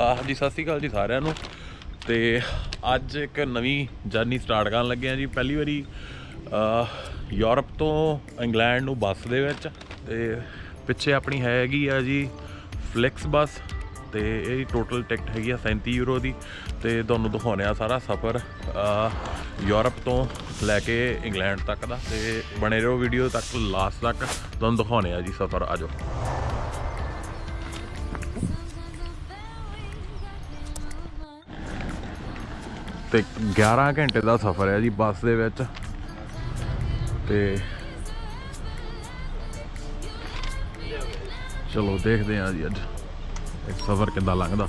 ਆਹ ਜੀ, ਸਤਿ ਸ਼੍ਰੀ ਅਕਾਲ ਜੀ ਸਾਰਿਆਂ ਨੂੰ। ਤੇ ਅੱਜ ਇੱਕ ਨਵੀਂ ਜਰਨੀ ਸਟਾਰਟ ਕਰਨ ਲੱਗੇ ਆ ਜੀ। ਪਹਿਲੀ ਵਾਰੀ ਯੂਰਪ ਤੋਂ ਇੰਗਲੈਂਡ ਨੂੰ ਬੱਸ ਦੇ ਵਿੱਚ। ਤੇ ਪਿੱਛੇ ਆਪਣੀ ਹੈਗੀ ਆ ਜੀ ਫਲਿਕਸ ਬੱਸ। ਤੇ ਇਹ ਟੋਟਲ ਟਿਕਟ ਹੈਗੀ ਆ 37 ਯੂਰੋ ਦੀ। ਤੇ ਤੁਹਾਨੂੰ ਦਿਖਾਉਣੇ ਆ ਸਾਰਾ ਸਫ਼ਰ ਯੂਰਪ ਤੋਂ ਲੈ ਕੇ ਇੰਗਲੈਂਡ ਤੱਕ ਦਾ। ਤੇ ਬਣੇ ਰਹੋ ਵੀਡੀਓ ਤੱਕ ਲਾਸਟ ਤੱਕ। ਤੁਹਾਨੂੰ ਦਿਖਾਉਣੇ ਆ ਜੀ ਸਫ਼ਰ, ਆਜੋ। ਤੇ 11 ਘੰਟੇ ਦਾ ਸਫ਼ਰ ਹੈ ਜੀ ਬੱਸ ਦੇ ਵਿੱਚ। ਤੇ ਚਲੋ ਦੇਖਦੇ ਹਾਂ ਜੀ ਅੱਜ। ਇੱਕ ਸਫ਼ਰ ਕਿੱਦਾਂ ਲੰਘਦਾ।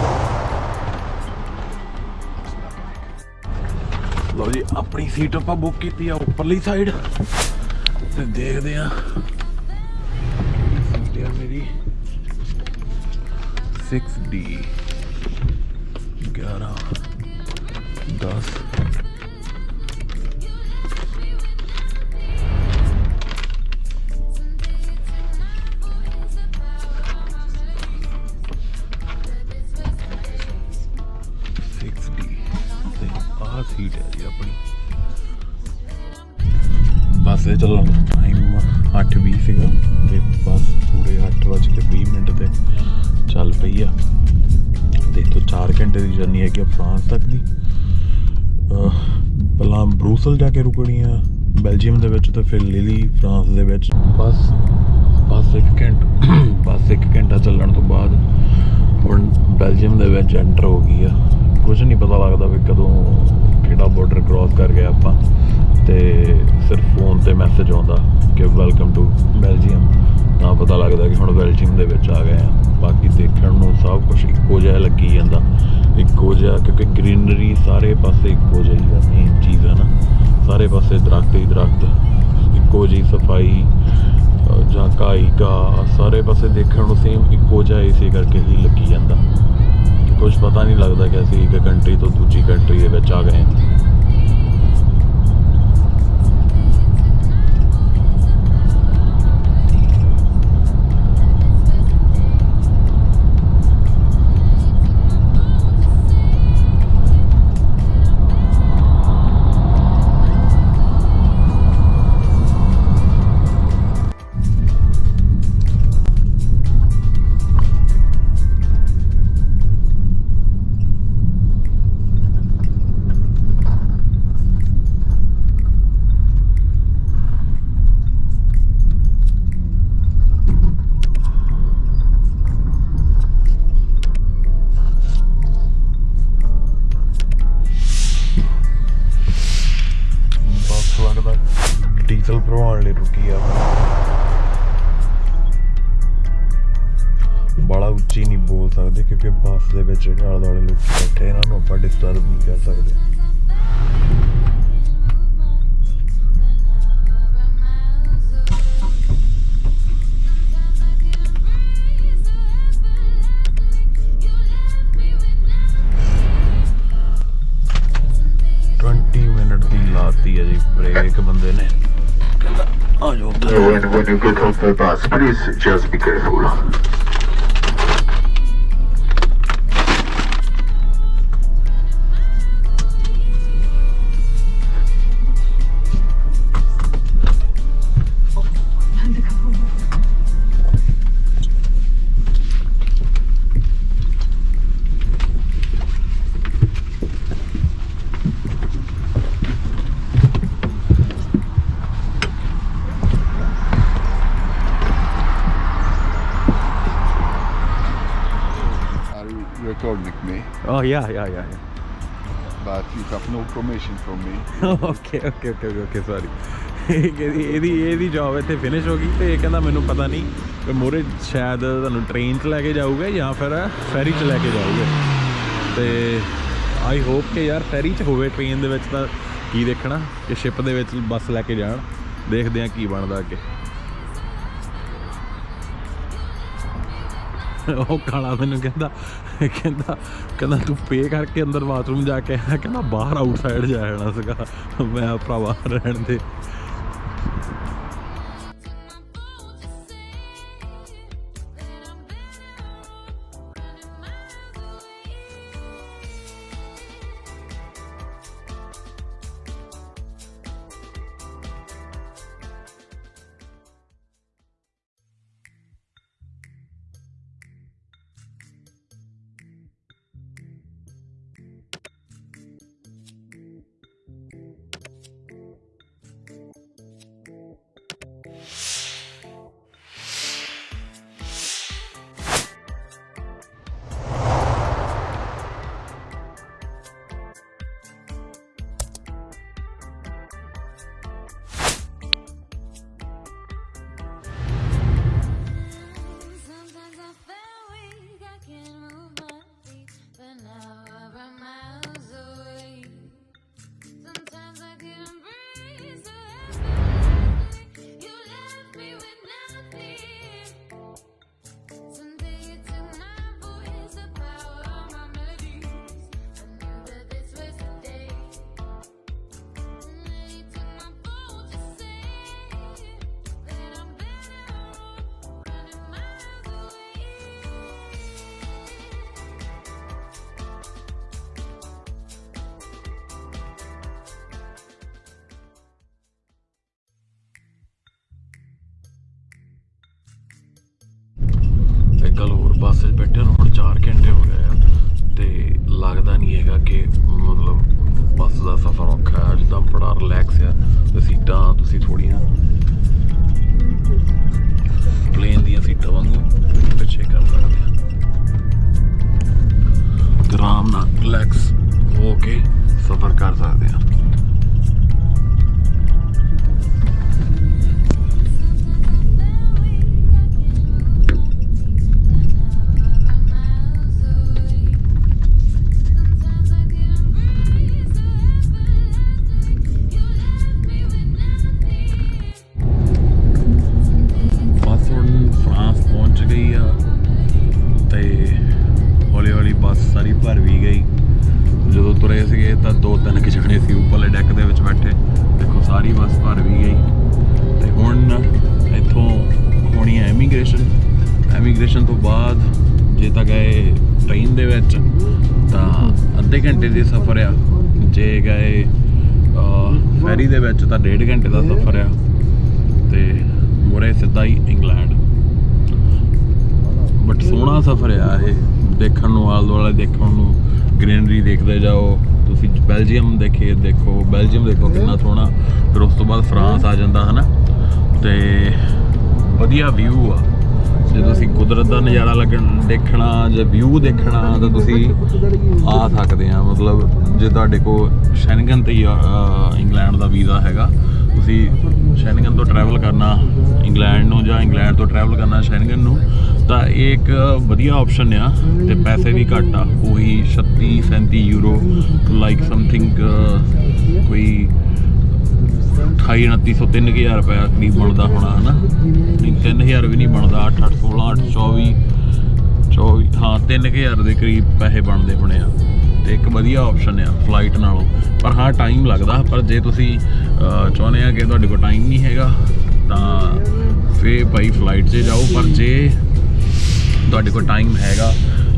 ਲਓ ਜੀ, ਆਪਣੀ ਸੀਟ ਆਪਾਂ ਬੁੱਕ ਕੀਤੀ ਆ ਉੱਪਰਲੀ ਸਾਈਡ ਤੇ ਦੇਖਦੇ ਆ ਸੀਟ ਆ ਮੇਰੀ। 6D 11 10 ਆਹ ਸੀਟ ਹੈ ਜੀ ਆਪਣੀ। ਬੱਸ ਦੇ ਚੱਲਣ ਦਾ ਟਾਈਮ 8:20 ਸੀਗਾ। ਤੇ ਬੱਸ ਪੂਰੇ 8:20 ਮਿੰਟ ਤੇ ਚੱਲ ਪਈ ਆ। ਤੇ ਤੋਂ 4 ਘੰਟੇ ਦੀ ਜਰਨੀ ਹੈਗੀ ਆ ਫਰਾਂਸ ਤੱਕ ਦੀ। ਪਹਿਲਾਂ ਬਰੂਸਲ ਜਾ ਕੇ ਰੁਕਣੀ ਆ ਬੈਲਜੀਅਮ ਦੇ ਵਿੱਚ ਤੇ ਫਿਰ ਲਿਲੀ ਫਰਾਂਸ ਦੇ ਵਿੱਚ। ਬਸ ਬਸ 1 ਘੰਟਾ, ਬਸ 1 ਘੰਟਾ ਚੱਲਣ ਤੋਂ ਬਾਅਦ ਹੁਣ ਬੈਲਜੀਅਮ ਦੇ ਵਿੱਚ ਐਂਟਰ ਹੋ ਗਈ ਆ। ਕੁਝ ਨਹੀਂ ਪਤਾ ਲੱਗਦਾ ਵੀ ਕਦੋਂ ਕਿਹੜਾ ਬਾਰਡਰ ਕ੍ਰਾਸ ਕਰ ਗਏ ਆਪਾਂ, ਤੇ ਸਿਰਫ ਫੋਨ ਤੇ ਮੈਸੇਜ ਆਉਂਦਾ ਕਿ ਵੈਲਕਮ ਟੂ ਬੈਲਜੀਅਮ ਤਾਂ ਪਤਾ ਲੱਗਦਾ ਕਿ ਹੁਣ ਬੈਲਜੀਅਮ ਦੇ ਵਿੱਚ ਆ ਗਏ ਆ। ਬਾਕੀ ਦੇਖਣ ਨੂੰ ਸਭ ਕੁਝ ਇੱਕੋ ਜਿਹਾ ਲੱਗੀ ਜਾਂਦਾ। ਇੱਕੋ ਜਿਹਾ, ਕਿਉਂਕਿ ਗ੍ਰੀਨਰੀ ਸਾਰੇ ਪਾਸੇ ਇੱਕੋ ਜਿਹੀ ਆ ਮੇਨ ਚੀਜ਼ ਹੈ ਨਾ। ਸਾਰੇ ਪਾਸੇ ਦਰਖਤ ਹੀ ਦਰਖਤ। ਇੱਕੋ ਜਿਹੀ ਸਫ਼ਾਈ, ਅਹ ਜਾਂ ਘਾਈ ਘਾਹ, ਸਾਰੇ ਪਾਸੇ ਦੇਖਣ ਨੂੰ ਸੇਮ ਇੱਕੋ ਜਿਹਾ ਇਸੇ ਕਰਕੇ ਹੀ ਲੱਗੀ ਜਾਂਦਾ। ਕੁਝ ਪਤਾ ਨਹੀਂ ਲੱਗਦਾ ਕਿ ਅਸੀਂ ਇੱਕ ਕੰਟਰੀ ਤੋਂ ਦੂਜੀ ਕੰਟਰੀ ਦੇ ਵਿੱਚ ਆ ਗਏ ਹਾਂ। ਘੰਟੇ ਰੁਕੀ ਆ। ਬੜਾ ਉੱਚੀ ਨਹੀਂ ਬੋਲ ਸਕਦੇ ਕਿਉਂਕਿ ਬੱਸ ਦੇ ਵਿੱਚ ਜਿਹੜੇ ਆਲੇ ਲੋਕ ਬੈਠੇ, ਇਹਨਾਂ ਨੂੰ ਆਪਾਂ ਡਿਸਟਰਬ ਨਹੀਂ ਕਰ ਸਕਦੇ। ਦੀ ਲਾਤੀ ਹੈ ਜੀ ਬ੍ਰੇਕ ਬੰਦੇ ਨੇ। When you get off the bus, please just be careful. Oh yeah, yeah, yeah. but you have no permission from me. Okay okay okay okay sorry ਇਹਦੀ ਇਹਦੀ ਇਹਦੀ ਜੌਬ ਇੱਥੇ ਫਿਨਿਸ਼ ਹੋ ਗਈ ਤੇ ਇਹ ਕਹਿੰਦਾ ਮੈਨੂੰ ਪਤਾ ਨਹੀਂ ਕਿ ਮੋਰੇ ਸ਼ਾਇਦ ਤੁਹਾਨੂੰ ਟ੍ਰੇਨ 'ਚ ਲੈ ਕੇ ਜਾਊਗਾ ਜਾਂ ਫਿਰ ਫੈਰੀ 'ਚ ਲੈ ਕੇ ਜਾਊਗਾ ਤੇ ਆਈ ਹੋਪ ਕਿ ਯਾਰ ਫੈਰੀ 'ਚ ਹੋਵੇ ਟ੍ਰੇਨ ਦੇ ਵਿੱਚ ਤਾਂ ਕੀ ਦੇਖਣਾ ਕਿ ਸ਼ਿਪ ਦੇ ਵਿੱਚ ਬੱਸ ਲੈ ਕੇ ਜਾਣ ਦੇਖਦੇ ਆ ਕੀ ਬਣਦਾ ਅੱਗੇ ਉਹ ਕਾਲਾ ਮੈਨੂੰ ਕਹਿੰਦਾ ਕਹਿੰਦਾ ਕਹਿੰਦਾ ਤੂੰ ਪੇ ਕਰਕੇ ਅੰਦਰ ਬਾਥਰੂਮ ਜਾ ਕੇ ਆਇਆ, ਕਹਿੰਦਾ ਬਾਹਰ ਆਊਟਸਾਈਡ ਜਾਣਾ ਸੀਗਾ। ਮੈਂ ਭਰਾਵਾ ਰਹਿਣ ਦੇ। ਇੱਕ ਗੱਲ ਹੋਰ ਬੱਸ 'ਚ ਬੈਠੇ ਨੂੰ ਹੁਣ 4 ਘੰਟੇ ਹੋ ਗਏ ਆ ਤੇ ਲੱਗਦਾ ਨਹੀਂ ਹੈਗਾ ਕਿ ਮਤਲਬ ਬੱਸ ਦਾ ਸਫ਼ਰ ਔਖਾ ਹੈ, ਜਿੱਦਾਂ ਬੜਾ ਰਿਲੈਕਸ ਆ, ਤੇ ਸੀਟਾਂ ਤੁਸੀਂ ਥੋੜੀਆਂ ਭਰ ਵੀ ਗਈ। ਜਦੋਂ ਤੁਰੇ ਸੀਗੇ ਤਾਂ ਦੋ ਤਿੰਨ ਕਿ ਜਣੇ ਸੀ ਉੱਪਰਲੇ ਡੈਕ ਦੇ ਵਿੱਚ ਬੈਠੇ। ਦੇਖੋ, ਸਾਰੀ ਬੱਸ ਭਰ ਵੀ ਗਈ। ਤੇ ਹੁਣ ਇੱਥੋਂ ਹੋਣੀ ਹੈ ਇਮੀਗ੍ਰੇਸ਼ਨ ਇਮੀਗ੍ਰੇਸ਼ਨ ਤੋਂ ਬਾਅਦ ਜੇ ਤਾਂ ਗਏ ਟ੍ਰੇਨ ਦੇ ਵਿੱਚ, ਤਾਂ ਅੱਧੇ ਘੰਟੇ ਦੇ ਸਫ਼ਰ ਆ। ਜੇ ਗਏ ਫੈਰੀ ਦੇ ਵਿੱਚ, ਤਾਂ ਡੇਢ ਘੰਟੇ ਦਾ ਸਫ਼ਰ ਆ। ਤੇ ਮੁਰੇ ਸਿੱਧਾ ਹੀ ਇੰਗਲੈਂਡ ਬਟ ਸੋਹਣਾ ਸਫ਼ਰ ਆ ਇਹ। ਦੇਖਣ ਨੂੰ ਆਲ ਦੁਆਲੇ ਦੇਖਣ ਨੂੰ ਗ੍ਰੀਨਰੀ ਦੇਖਦੇ ਜਾਓ। ਤੁਸੀਂ ਬੈਲਜੀਅਮ ਦੇਖੇ ਦੇਖੋ ਬੈਲਜੀਅਮ ਦੇਖੋ ਕਿੰਨਾ ਸੋਹਣਾ। ਫਿਰ ਉਸ ਤੋਂ ਬਾਅਦ ਫਰਾਂਸ ਆ ਜਾਂਦਾ ਹਨਾ? ਤੇ ਵਧੀਆ ਵਿਊ ਆ। ਜੇ ਤੁਸੀਂ ਕੁਦਰਤ ਦਾ ਨਜ਼ਾਰਾ ਲੱਗਣ ਦੇਖਣਾ ਜਾਂ ਵਿਊ ਦੇਖਣਾ ਤਾਂ ਤੁਸੀਂ ਆ ਸਕਦੇ ਆ। ਮਤਲਬ ਜੇ ਤੁਹਾਡੇ ਕੋਲ ਸ਼ੈਨਗਨ ਤੇ ਹੀ, ਇੰਗਲੈਂਡ ਦਾ ਵੀਜ਼ਾ ਹੈਗਾ ਤੁਸੀਂ ਸ਼ੈਨਗਨ ਤੋਂ ਟਰੈਵਲ ਕਰਨਾ ਇੰਗਲੈਂਡ ਨੂੰ ਜਾਂ ਇੰਗਲੈਂਡ ਤੋਂ ਟਰੈਵਲ ਕਰਨਾ ਸ਼ੈਨਗਨ ਨੂੰ ਤਾਂ ਇਹ ਇੱਕ ਵਧੀਆ ਆਪਸ਼ਨ ਆ ਤੇ ਪੈਸੇ ਵੀ ਘੱਟ ਆ। ਉਹੀ 36 37 ਯੂਰੋ ਲਾਈਕ ਸਮਥਿੰਗ ਕੋਈ 28 2900 3000 ਰੁਪਏ ਕਰੀਬ ਬਣਦਾ ਹੋਣਾ, ਹਨਾ? ਨਹੀਂ 3000 ਵੀ ਨਹੀਂ ਬਣਦਾ 8 8 16 8 24 24 ਹਾਂ 3000 ਦੇ ਕਰੀਬ ਪੈਸੇ ਬਣਦੇ ਹੋਣੇ ਆ। ਤੇ ਇੱਕ ਵਧੀਆ ਆਪਸ਼ਨ ਆ ਫਲਾਈਟ ਨਾਲੋਂ। ਪਰ ਹਾਂ ਟਾਈਮ ਲੱਗਦਾ, ਪਰ ਜੇ ਤੁਸੀਂ ਚਾਹੁੰਦੇ ਆ ਕਿ ਤੁਹਾਡੇ ਕੋਲ ਟਾਈਮ ਨਹੀਂ ਹੈਗਾ, ਤਾਂ ਫੇ ਭਾਈ ਫਲਾਈਟ 'ਚ ਜਾਓ। ਪਰ ਜੇ ਤੁਹਾਡੇ ਕੋਲ ਟਾਈਮ ਹੈਗਾ,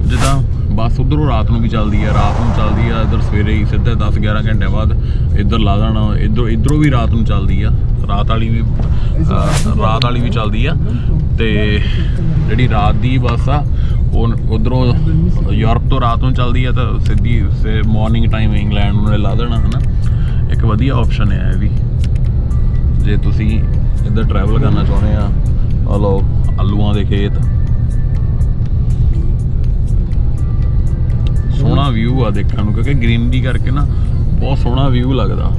ਜਿੱਦਾਂ ਬੱਸ ਉਧਰੋਂ ਰਾਤ ਨੂੰ ਵੀ ਚੱਲਦੀ ਆ, ਰਾਤ ਨੂੰ ਚੱਲਦੀ ਆ, ਇਧਰ ਸਵੇਰੇ ਹੀ ਸਿੱਧੇ 10 11 ਘੰਟੇ ਬਾਅਦ ਇੱਧਰ ਲਾ ਦੇਣਾ, ਇਧਰੋਂ ਇਧਰੋਂ ਵੀ ਰਾਤ ਨੂੰ ਚੱਲਦੀ ਆ, ਰਾਤ ਵਾਲੀ ਵੀ ਰਾਤ ਵਾਲੀ ਵੀ ਚੱਲਦੀ ਆ, ਤੇ ਜਿਹੜੀ ਰਾਤ ਦੀ ਬੱਸ ਆ, ਉਹ ਉਧਰੋਂ ਯੂਰਪ ਤੋਂ ਰਾਤ ਨੂੰ ਚੱਲਦੀ ਆ, ਤਾਂ ਸਿੱਧੀ ਮਾਰਨਿੰਗ ਟਾਈਮ ਇੰਗਲੈਂਡ ਨੂੰ ਲਾ ਦੇਣਾ, ਹਨਾ? ਇੱਕ ਵਧੀਆ ਆਪਸ਼ਨ ਹੈ ਇਹ ਵੀ। ਜੇ ਤੁਸੀਂ ਇੱਧਰ ਟਰੈਵਲ ਕਰਨਾ ਚਾਹੁੰਦੇ ਆ ਆ ਲਓ, ਆਲੂਆਂ ਦੇ ਖੇਤ ਸੋਹਣਾ ਵਿਊ ਆ ਦੇਖਣ ਨੂੰ, ਕਿਉਂਕਿ ਗ੍ਰੀਨਰੀ ਕਰਕੇ ਨਾ ਬਹੁਤ ਸੋਹਣਾ ਵਿਊ ਲੱਗਦਾ।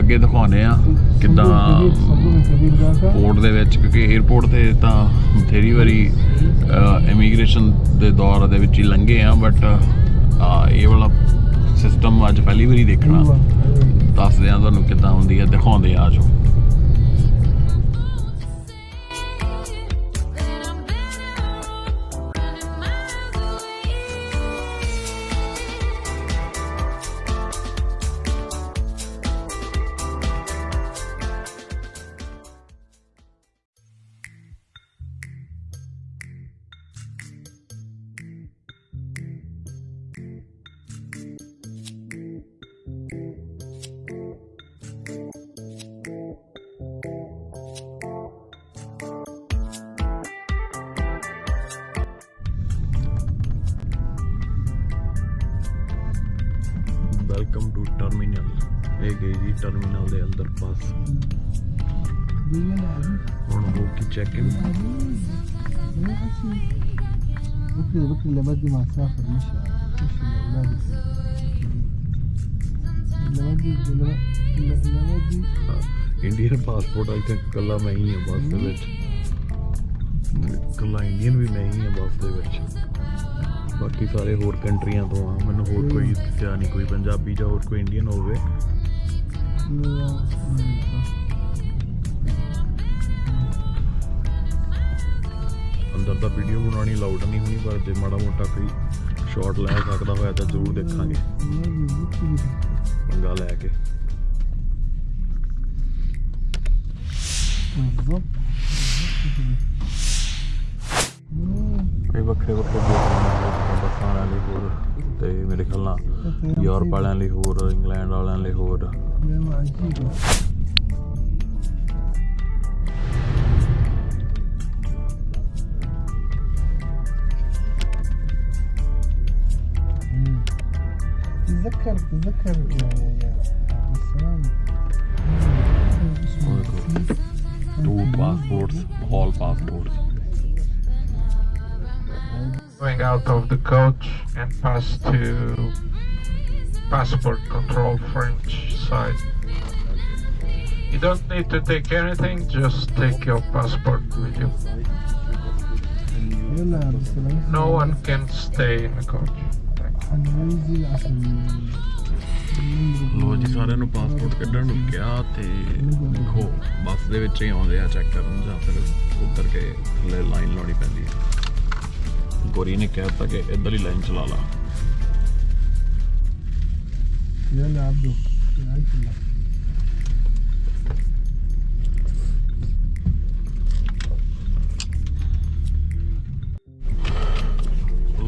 ਅੱਗੇ ਦਿਖਾਉਨੇ ਆ ਕਿੱਦਾਂ ਪੋਰਟ ਦੇ ਵਿੱਚ, ਕਿਉਂਕਿ 에어ਪੋਰਟ ਤੇ ਤਾਂ ਬਥੇਰੀ ਵਾਰੀ ਇਮੀਗ੍ਰੇਸ਼ਨ ਦੇ ਦੌਰ ਦੇ ਵਿੱਚ ਹੀ ਲੰਘੇ ਆ ਬਟ ਇਹ ਵਾਲਾ ਸਿਸਟਮ ਅੱਜ ਪਹਿਲੀ ਵਾਰੀ ਦੇਖਣਾ। ਦੱਸਦੇ ਆ ਤੁਹਾਨੂੰ ਕਿੱਦਾਂ ਹੁੰਦੀ ਆ, ਦਿਖਾਉਂਦੇ ਆ ਆਜੋ ਟਰਮੀਨਲ ਇਹ ਗਈ ਜੀ ਟਰਮੀਨਲ ਦੇ ਅੰਦਰ ਬੱਸ ਹੁਣ ਹੋ ਕੇ ਚੈੱਕ ਇਨ بكري بكري اللي بدي مع سافر مش مش الاولاد اللي بدي اللي اللي اللي بدي ਇੰਡੀਅਨ ਪਾਸਪੋਰਟ ਆਈ ਥਿੰਕ ਕੱਲਾ ਮੈਂ ਹੀ ਹਾਂ ਬੱਸ ਦੇ ਵਿੱਚ ਕੱਲਾ ਇੰਡੀਅਨ ਵੀ ਮੈਂ ਹੀ ਹਾਂ ਬੱਸ ਦੇ ਵਿੱਚ ਬਾਕੀ ਸਾਰੇ ਹੋਰ ਕੰਟਰੀਆਂ ਤੋਂ ਆ ਮੈਨੂੰ ਹੋਰ ਕੋਈ ਦੱਸਿਆ ਨਹੀਂ ਕੋਈ ਪੰਜਾਬੀ ਜਾਂ ਹੋਰ ਕੋਈ ਇੰਡੀਅਨ ਹੋਵੇ ਅੰਦਰ ਦਾ ਵੀਡੀਓ ਬਣਾਉਣੀ ਲਾਊਡ ਨਹੀਂ ਹੋਣੀ, ਪਰ ਜੇ ਮਾੜਾ ਮੋਟਾ ਕੋਈ ਸ਼ਾਟ ਲੈ ਸਕਦਾ ਹੋਇਆ ਤਾਂ ਜ਼ਰੂਰ ਦੇਖਾਂਗੇ। ਪੰਗਾ ਲੈ ਕੇ। ਇਹ ਵੱਖਰੇ ਵੱਖਰੇ ਵਾਲਿਆਂ ਲਈ ਹੋਰ ਤੇ ਮੇਰੇ ਖਿਆਲ ਨਾਲ ਯੂਰਪ ਵਾਲਿਆਂ ਲਈ ਹੋਰ ਇੰਗਲੈਂਡ ਵਾਲਿਆਂ ਲਈ ਹੋਰ نعمة عجيبة مم. تتذكر تتذكر يا out of the coach and pass to passport control French side. You don't need to take anything, just take your passport with you. No one can stay in the coach. ਲੋ ਜੀ ਸਾਰਿਆਂ ਨੂੰ passport ਕੱਢਣ ਨੂੰ ਕਿਹਾ ਤੇ ਦੇਖੋ ਬੱਸ ਦੇ ਵਿੱਚ ਹੀ ਆਉਂਦੇ ਆ ਚੈੱਕ ਕਰਨ ਜਾਂ ਫਿਰ ਉੱਤਰ ਕੇ ਥੱਲੇ ਲਾਈਨ ਲਾਉਣੀ ਪੈਂਦੀ ਹੈ ਗੋਰੀ ਨੇ ਕਹਿਤਾ ਕਿ ਇਧਰਲੀ ਲਾਈਨ ਚਲਾ ਲਾ।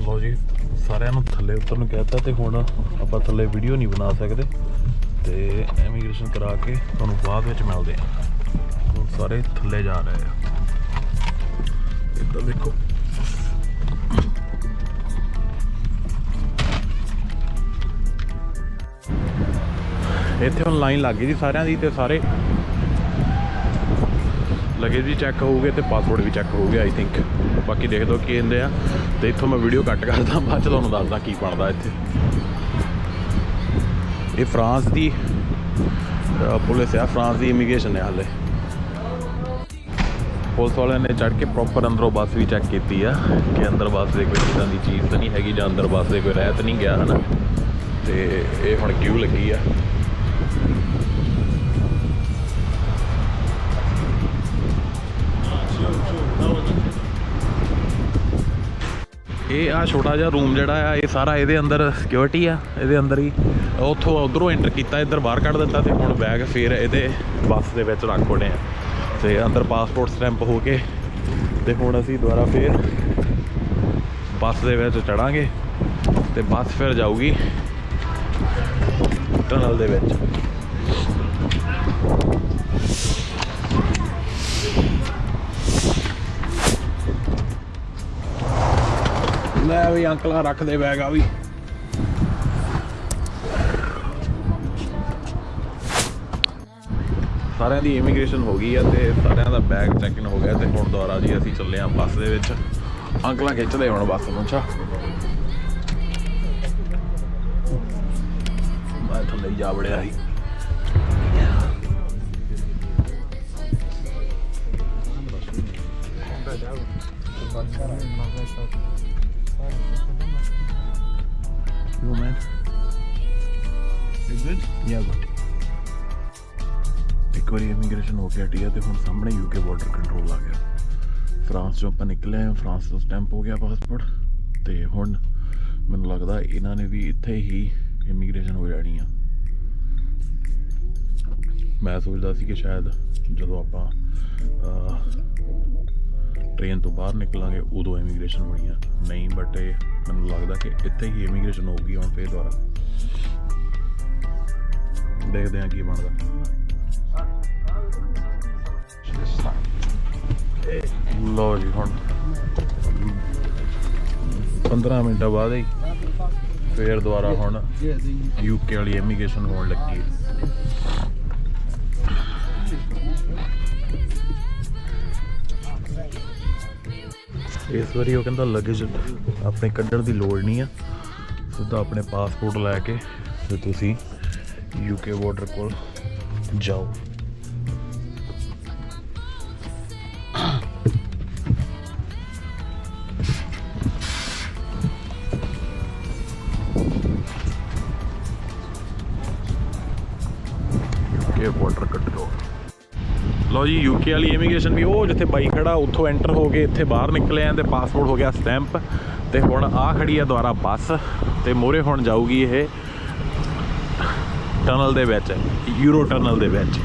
ਲੋ ਜੀ ਸਾਰਿਆਂ ਨੂੰ ਥੱਲੇ ਉਤਰਨ ਨੂੰ ਕਹਿਤਾ ਤੇ ਹੁਣ ਆਪਾਂ ਥੱਲੇ ਵੀਡੀਓ ਨਹੀਂ ਬਣਾ ਸਕਦੇ। ਤੇ ਇਮੀਗ੍ਰੇਸ਼ਨ ਕਰਾ ਕੇ ਤੁਹਾਨੂੰ ਬਾਅਦ ਵਿੱਚ ਮਿਲਦੇ ਆ ਸਾਰੇ ਥੱਲੇ ਜਾ ਰਹੇ ਆ। ਇੱਧਰ ਦੇਖੋ। ਇੱਥੇ ਹੁਣ ਲਾਈਨ ਲੱਗ ਗਈ ਜੀ ਸਾਰਿਆਂ ਦੀ ਤੇ ਸਾਰੇ ਲਗੇਜ ਵੀ ਚੈੱਕ ਹੋਊਗੇ ਤੇ ਪਾਸਪੋਰਟ ਵੀ ਚੈੱਕ ਹੋਊਗੇ ਆਈ ਥਿੰਕ ਬਾਕੀ ਦੇਖ ਦੋ ਕੀ ਹੁੰਦੇ ਆ। ਤੇ ਇੱਥੋਂ ਮੈਂ ਵੀਡੀਓ ਕੱਟ ਕਰਦਾ, ਬਾਅਦ ਚ ਤੁਹਾਨੂੰ ਦੱਸਦਾ ਕੀ ਬਣਦਾ ਇੱਥੇ। ਇਹ ਫਰਾਂਸ ਦੀ ਪੁਲਿਸ ਆ, ਫਰਾਂਸ ਦੀ ਇਮੀਗ੍ਰੇਸ਼ਨ ਹੈ ਹਾਲੇ। ਪੁਲਿਸ ਵਾਲਿਆਂ ਨੇ ਚੜ ਕੇ ਪ੍ਰੋਪਰ ਅੰਦਰੋਂ ਬੱਸ ਵੀ ਚੈੱਕ ਕੀਤੀ ਆ, ਕਿ ਅੰਦਰ ਬੱਸ ਦੇ ਕੋਈ ਇਦਾਂ ਦੀ ਚੀਜ਼ ਤਾਂ ਨਹੀਂ ਹੈਗੀ ਜਾਂ ਅੰਦਰ ਬੱਸ ਦੇ ਕੋਈ ਰਹਿਤ ਨਹੀਂ ਗਿਆ, ਹਨਾ। ਤੇ ਇਹ ਹੁਣ ਕਿਉਂ ਲੱਗੀ ਆ? ਇਹ ਆ ਛੋਟਾ ਜਿਹਾ ਰੂਮ ਜਿਹੜਾ ਆ, ਇਹ ਸਾਰਾ ਇਹਦੇ ਅੰਦਰ ਸਿਕਿਉਰਿਟੀ ਆ, ਇਹਦੇ ਅੰਦਰ ਹੀ। ਉੱਥੋਂ ਉਧਰੋਂ ਐਂਟਰ ਕੀਤਾ, ਇੱਧਰ ਬਾਹਰ ਕੱਢ ਦਿੱਤਾ ਤੇ ਹੁਣ ਬੈਗ ਫੇਰ ਇਹਦੇ ਬੱਸ ਦੇ ਵਿੱਚ ਰੱਖ ਹੋਣੇ ਆ। ਤੇ ਅੰਦਰ ਪਾਸਪੋਰਟ ਸਟੈਂਪ ਹੋ ਕੇ ਤੇ ਹੁਣ ਅਸੀਂ ਦੁਬਾਰਾ ਫੇਰ ਬੱਸ ਦੇ ਵਿੱਚ ਚੜਾਂਗੇ ਤੇ ਬੱਸ ਫਿਰ ਜਾਊਗੀ। ਟਨਲ ਦੇ ਵਿੱਚ। ਲੈ ਵੀ ਅੰਕਲਾਂ ਰੱਖ ਦੇ ਬੈਗ ਆ ਵੀ। ਸਾਰਿਆਂ ਦੀ ਇਮੀਗ੍ਰੇਸ਼ਨ ਹੋ ਗਈ ਆ ਤੇ ਸਾਰਿਆਂ ਦਾ ਬੈਗ ਚੈੱਕ ਇਨ ਹੋ ਗਿਆ ਤੇ ਹੁਣ ਦੁਬਾਰਾ ਜੀ ਅਸੀਂ ਚੱਲੇ ਆ ਬੱਸ ਦੇ ਵਿੱਚ। ਅੰਕਲਾਂ ਖਿੱਚਦੇ ਹੁਣ ਬੱਸ ਨੂੰ, ਅੱਛਾ। ਜਾ ਵੜਿਆ ਸੀ You man? You good? Yeah, good. ਇੱਕ ਵਾਰੀ ਇਮੀਗ੍ਰੇਸ਼ਨ ਹੋ ਕੇ ਹਟੀ ਆ ਤੇ ਹੁਣ ਸਾਹਮਣੇ ਯੂਕੇ ਬਾਰਡਰ ਕੰਟਰੋਲ ਆ ਗਿਆ ਫਰਾਂਸ ਚੋਂ ਆਪਾਂ ਨਿਕਲੇ ਆ ਫਰਾਂਸ ਦਾ ਸਟੈਂਪ ਹੋ ਗਿਆ ਪਾਸਪੋਰਟ ਤੇ ਹੁਣ ਮੈਨੂੰ ਲੱਗਦਾ ਇਹਨਾਂ ਨੇ ਵੀ ਇੱਥੇ ਹੀ ਇਮੀਗ੍ਰੇਸ਼ਨ ਹੋ ਜਾਣੀ ਆ ਮੈਂ ਸੋਚਦਾ ਸੀ ਕਿ ਸ਼ਾਇਦ ਜਦੋਂ ਆਪਾਂ ਟ੍ਰੇਨ ਤੋਂ ਬਾਹਰ ਨਿਕਲਾਂਗੇ, ਉਦੋਂ ਇਮੀਗ੍ਰੇਸ਼ਨ ਹੋਣੀ ਆ। ਨਹੀਂ ਬਟ ਇਹ ਮੈਨੂੰ ਲੱਗਦਾ ਕਿ ਇੱਥੇ ਹੀ ਇਮੀਗ੍ਰੇਸ਼ਨ ਹੋਊਗੀ ਹੁਣ ਫੇਰ ਦੁਬਾਰਾ। ਦੇਖਦੇ ਹਾਂ ਕੀ ਬਣਦਾ। ਲੋ ਜੀ, ਹੁਣ 15 ਮਿੰਟਾਂ ਬਾਅਦ ਹੀ ਫੇਰ ਦੁਬਾਰਾ ਹੁਣ ਯੂਕੇ ਵਾਲੀ ਇਮੀਗ੍ਰੇਸ਼ਨ ਹੋਣ ਲੱਗੀ। ਹੈ ਇਸ ਵਾਰੀ ਉਹ ਕਹਿੰਦਾ ਲਗੇਜ ਆਪਣੇ ਕੱਢਣ ਦੀ ਲੋੜ ਨਹੀਂ ਆ। ਸਿੱਧਾ ਆਪਣੇ ਪਾਸਪੋਰਟ ਲੈ ਕੇ ਤੇ ਤੁਸੀਂ ਯੂਕੇ ਬਾਰਡਰ ਕੋਲ ਜਾਓ। ਲਓ ਜੀ ਯੂਕੇ ਵਾਲੀ ਇਮੀਗ੍ਰੇਸ਼ਨ ਵੀ, ਉਹ ਜਿੱਥੇ ਬਾਈ ਖੜਾ, ਉੱਥੋਂ ਐਂਟਰ ਹੋ ਕੇ ਇੱਥੇ ਬਾਹਰ ਨਿਕਲੇ ਆਂ ਤੇ ਪਾਸਪੋਰਟ ਹੋ ਗਿਆ ਸਟੈਂਪ ਤੇ ਹੁਣ ਆ ਖੜੀ ਆ ਦੁਆਰਾ ਬੱਸ, ਤੇ ਮੋਰੇ ਹੁਣ ਜਾਊਗੀ ਇਹ ਟਨਲ ਦੇ ਵਿੱਚ ਯੂਰੋ ਟਨਲ ਦੇ ਵਿੱਚ।